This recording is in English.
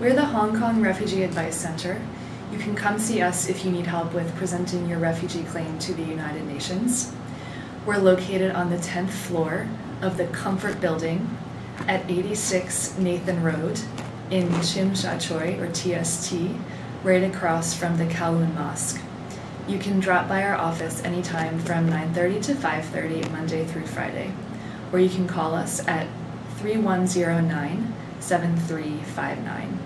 We're the Hong Kong Refugee Advice Center. You can come see us if you need help with presenting your refugee claim to the United Nations. We're located on the 10th floor of the Comfort Building at 86 Nathan Road in Tsim Sha Tsui, or TST, right across from the Kowloon Mosque. You can drop by our office anytime from 9:30 to 5:30 Monday through Friday, or you can call us at 3109 7359.